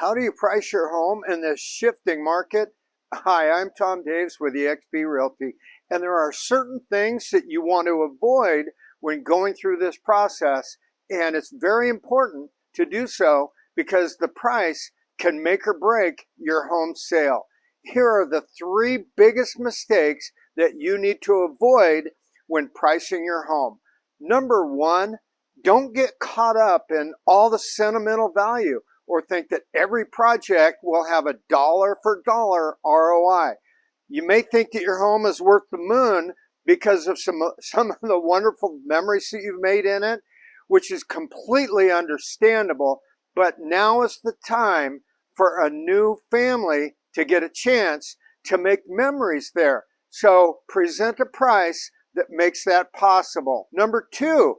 How do you price your home in this shifting market? Hi, I'm Tom Daves with eXp Realty, and there are certain things that you want to avoid when going through this process, and it's very important to do so because the price can make or break your home sale. Here are the three biggest mistakes that you need to avoid when pricing your home. Number one, don't get caught up in all the sentimental value or think that every project will have a dollar for dollar ROI. You may think that your home is worth the moon because of some, some of the wonderful memories that you've made in it, which is completely understandable. But now is the time for a new family to get a chance to make memories there. So present a price that makes that possible. Number two,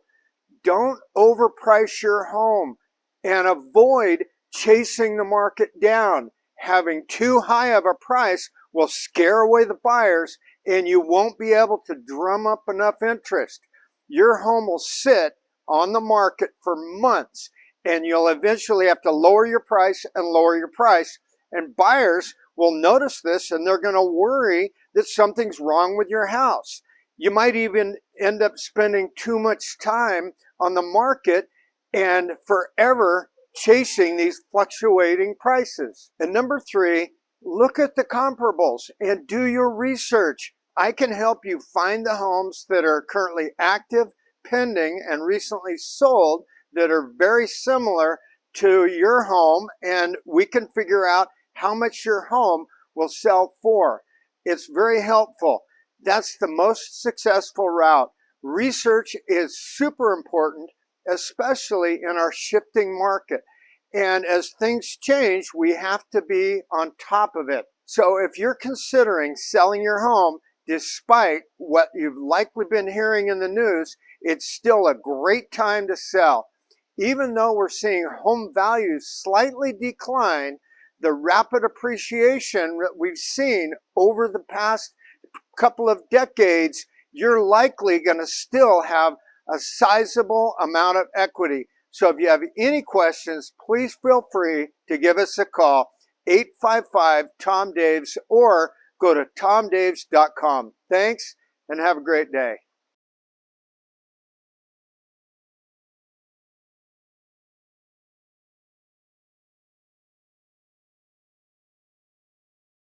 don't overprice your home and avoid chasing the market down. Having too high of a price will scare away the buyers and you won't be able to drum up enough interest. Your home will sit on the market for months and you'll eventually have to lower your price and lower your price and buyers will notice this and they're going to worry that something's wrong with your house. You might even end up spending too much time on the market and forever chasing these fluctuating prices. And number three, look at the comparables and do your research. I can help you find the homes that are currently active, pending, and recently sold that are very similar to your home and we can figure out how much your home will sell for. It's very helpful. That's the most successful route. Research is super important, especially in our shifting market. And as things change, we have to be on top of it. So if you're considering selling your home, despite what you've likely been hearing in the news, it's still a great time to sell. Even though we're seeing home values slightly decline, the rapid appreciation that we've seen over the past couple of decades, you're likely going to still have a sizable amount of equity. So if you have any questions, please feel free to give us a call, 855-TOM-DAVES, or go to tomdaves.com. Thanks, and have a great day.